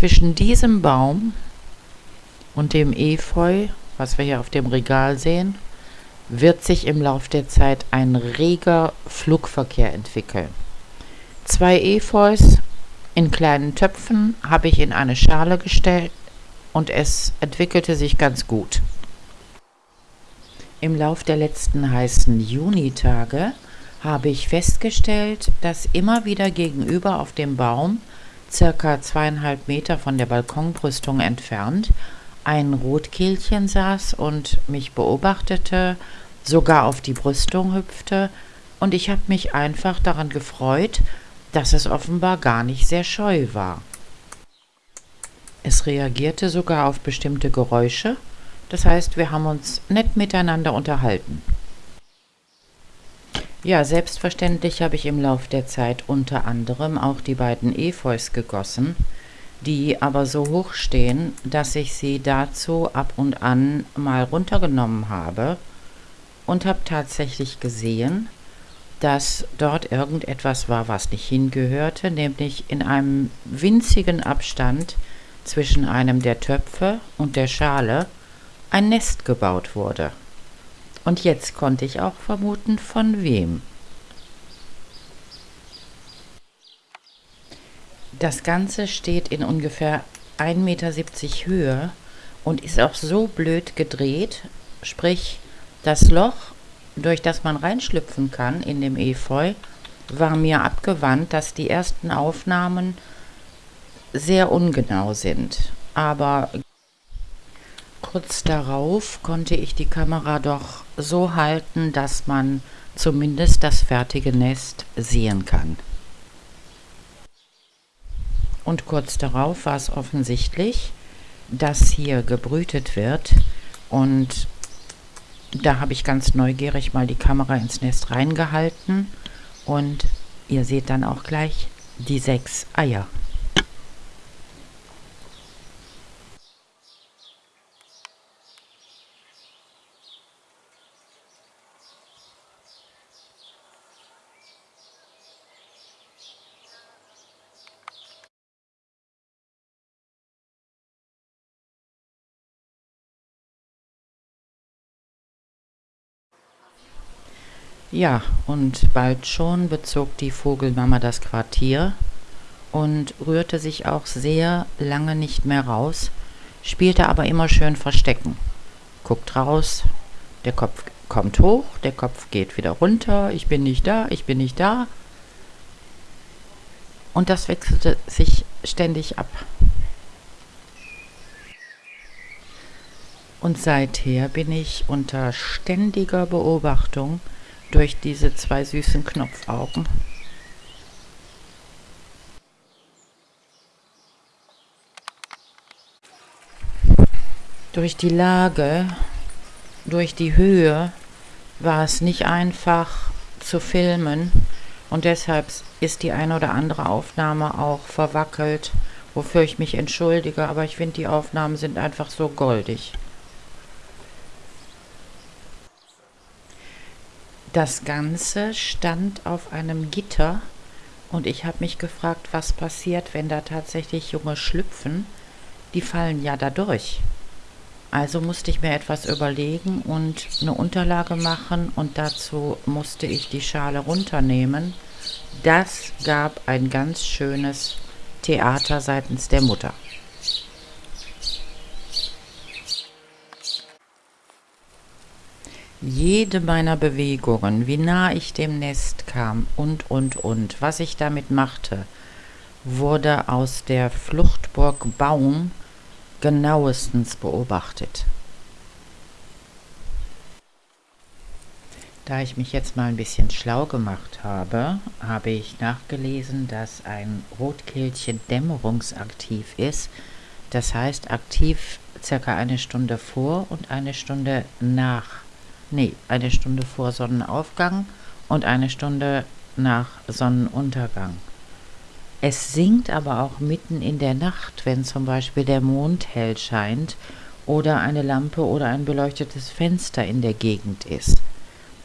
zwischen diesem Baum und dem Efeu, was wir hier auf dem Regal sehen, wird sich im Lauf der Zeit ein reger Flugverkehr entwickeln. Zwei Efeus in kleinen Töpfen habe ich in eine Schale gestellt und es entwickelte sich ganz gut. Im Lauf der letzten heißen Junitage habe ich festgestellt, dass immer wieder gegenüber auf dem Baum, circa zweieinhalb Meter von der Balkonbrüstung entfernt, ein Rotkehlchen saß und mich beobachtete, sogar auf die Brüstung hüpfte, und ich habe mich einfach daran gefreut, dass es offenbar gar nicht sehr scheu war. Es reagierte sogar auf bestimmte Geräusche, das heißt, wir haben uns nett miteinander unterhalten. Ja, selbstverständlich habe ich im Lauf der Zeit unter anderem auch die beiden Efeus gegossen, die aber so hoch stehen, dass ich sie dazu ab und an mal runtergenommen habe und habe tatsächlich gesehen, dass dort irgendetwas war, was nicht hingehörte, nämlich in einem winzigen Abstand zwischen einem der Töpfe und der Schale ein Nest gebaut wurde. Und jetzt konnte ich auch vermuten, von wem. Das Ganze steht in ungefähr 1,70 Meter Höhe und ist auch so blöd gedreht, sprich das Loch durch das man reinschlüpfen kann in dem Efeu, war mir abgewandt, dass die ersten Aufnahmen sehr ungenau sind. Aber kurz darauf konnte ich die Kamera doch so halten, dass man zumindest das fertige Nest sehen kann. Und kurz darauf war es offensichtlich, dass hier gebrütet wird und da habe ich ganz neugierig mal die Kamera ins Nest reingehalten und ihr seht dann auch gleich die sechs Eier. Ja, und bald schon bezog die Vogelmama das Quartier und rührte sich auch sehr lange nicht mehr raus, spielte aber immer schön Verstecken. Guckt raus, der Kopf kommt hoch, der Kopf geht wieder runter, ich bin nicht da, ich bin nicht da. Und das wechselte sich ständig ab. Und seither bin ich unter ständiger Beobachtung durch diese zwei süßen Knopfaugen. Durch die Lage, durch die Höhe war es nicht einfach zu filmen und deshalb ist die eine oder andere Aufnahme auch verwackelt, wofür ich mich entschuldige, aber ich finde die Aufnahmen sind einfach so goldig. Das Ganze stand auf einem Gitter und ich habe mich gefragt, was passiert, wenn da tatsächlich Junge schlüpfen. Die fallen ja da durch. Also musste ich mir etwas überlegen und eine Unterlage machen und dazu musste ich die Schale runternehmen. Das gab ein ganz schönes Theater seitens der Mutter. Jede meiner Bewegungen, wie nah ich dem Nest kam und, und, und, was ich damit machte, wurde aus der Fluchtburg Baum genauestens beobachtet. Da ich mich jetzt mal ein bisschen schlau gemacht habe, habe ich nachgelesen, dass ein Rotkehlchen dämmerungsaktiv ist. Das heißt aktiv circa eine Stunde vor und eine Stunde nach nee, eine Stunde vor Sonnenaufgang und eine Stunde nach Sonnenuntergang. Es singt aber auch mitten in der Nacht, wenn zum Beispiel der Mond hell scheint oder eine Lampe oder ein beleuchtetes Fenster in der Gegend ist.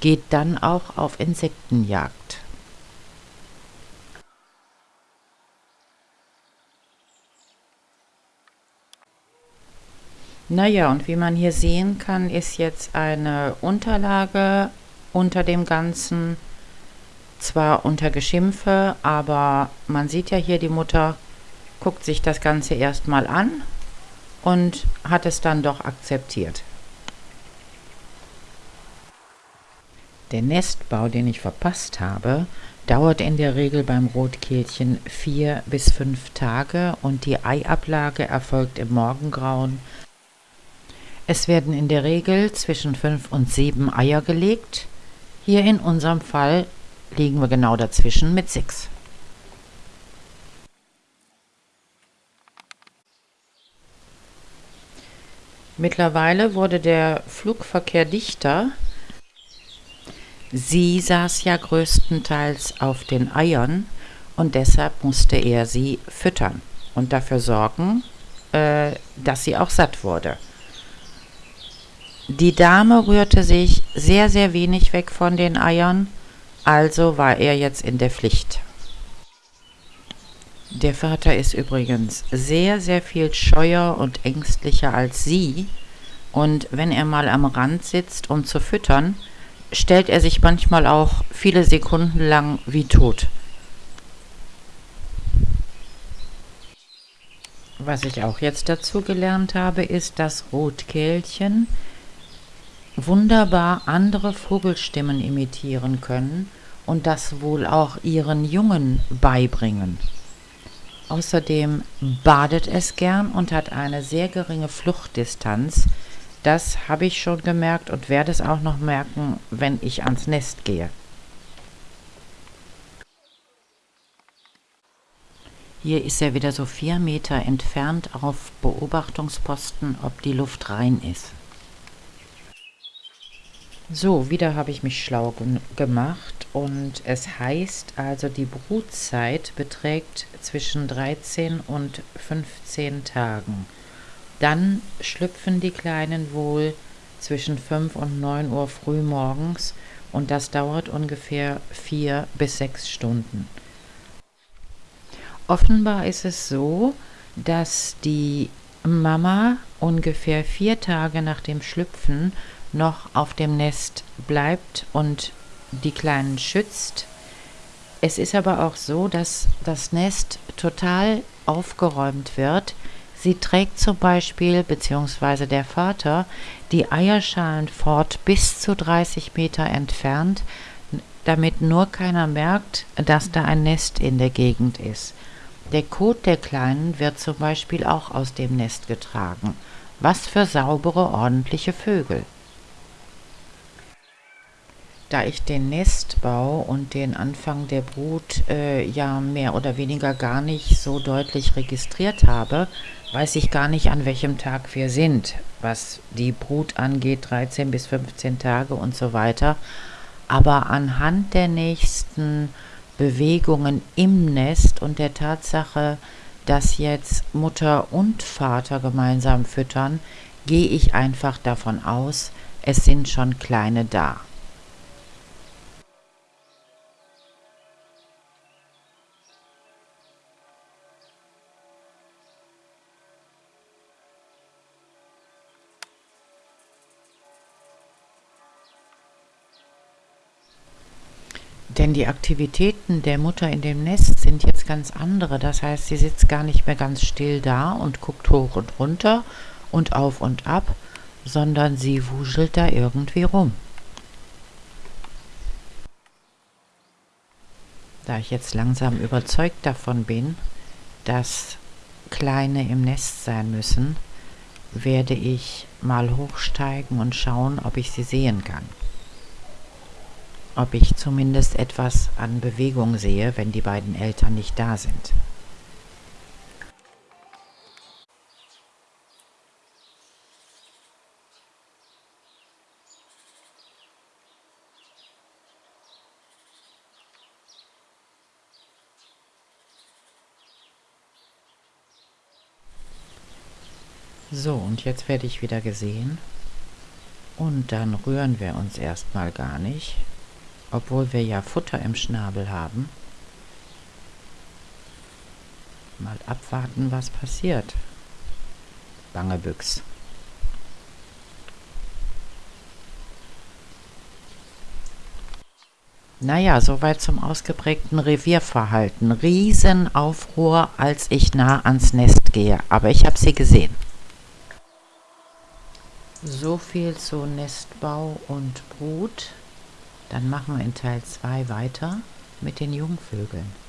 Geht dann auch auf Insektenjagd. Naja, und wie man hier sehen kann, ist jetzt eine Unterlage unter dem Ganzen, zwar unter Geschimpfe, aber man sieht ja hier, die Mutter guckt sich das Ganze erstmal an und hat es dann doch akzeptiert. Der Nestbau, den ich verpasst habe, dauert in der Regel beim Rotkehlchen vier bis fünf Tage und die Eiablage erfolgt im Morgengrauen es werden in der Regel zwischen fünf und sieben Eier gelegt. Hier in unserem Fall liegen wir genau dazwischen mit sechs. Mittlerweile wurde der Flugverkehr dichter. Sie saß ja größtenteils auf den Eiern und deshalb musste er sie füttern und dafür sorgen, äh, dass sie auch satt wurde. Die Dame rührte sich sehr, sehr wenig weg von den Eiern, also war er jetzt in der Pflicht. Der Vater ist übrigens sehr, sehr viel scheuer und ängstlicher als sie, und wenn er mal am Rand sitzt, um zu füttern, stellt er sich manchmal auch viele Sekunden lang wie tot. Was ich auch jetzt dazu gelernt habe, ist, dass Rotkehlchen wunderbar andere Vogelstimmen imitieren können und das wohl auch ihren Jungen beibringen. Außerdem badet es gern und hat eine sehr geringe Fluchtdistanz. Das habe ich schon gemerkt und werde es auch noch merken, wenn ich ans Nest gehe. Hier ist er wieder so vier Meter entfernt auf Beobachtungsposten, ob die Luft rein ist. So, wieder habe ich mich schlau gemacht und es heißt also, die Brutzeit beträgt zwischen 13 und 15 Tagen. Dann schlüpfen die Kleinen wohl zwischen 5 und 9 Uhr früh morgens und das dauert ungefähr 4 bis 6 Stunden. Offenbar ist es so, dass die Mama ungefähr vier Tage nach dem Schlüpfen noch auf dem Nest bleibt und die Kleinen schützt. Es ist aber auch so, dass das Nest total aufgeräumt wird. Sie trägt zum Beispiel, beziehungsweise der Vater, die Eierschalen fort bis zu 30 Meter entfernt, damit nur keiner merkt, dass da ein Nest in der Gegend ist. Der Kot der Kleinen wird zum Beispiel auch aus dem Nest getragen. Was für saubere, ordentliche Vögel. Da ich den Nestbau und den Anfang der Brut äh, ja mehr oder weniger gar nicht so deutlich registriert habe, weiß ich gar nicht, an welchem Tag wir sind, was die Brut angeht, 13 bis 15 Tage und so weiter. Aber anhand der nächsten Bewegungen im Nest und der Tatsache, dass jetzt Mutter und Vater gemeinsam füttern, gehe ich einfach davon aus, es sind schon kleine da. Denn die Aktivitäten der Mutter in dem Nest sind jetzt ganz andere. Das heißt, sie sitzt gar nicht mehr ganz still da und guckt hoch und runter und auf und ab, sondern sie wuschelt da irgendwie rum. Da ich jetzt langsam überzeugt davon bin, dass Kleine im Nest sein müssen, werde ich mal hochsteigen und schauen, ob ich sie sehen kann ob ich zumindest etwas an Bewegung sehe, wenn die beiden Eltern nicht da sind. So, und jetzt werde ich wieder gesehen. Und dann rühren wir uns erstmal gar nicht obwohl wir ja Futter im Schnabel haben. Mal abwarten, was passiert. Bange Büchs. Naja, soweit zum ausgeprägten Revierverhalten. Riesenaufruhr, als ich nah ans Nest gehe. Aber ich habe sie gesehen. So viel zu Nestbau und Brut. Dann machen wir in Teil 2 weiter mit den Jungvögeln.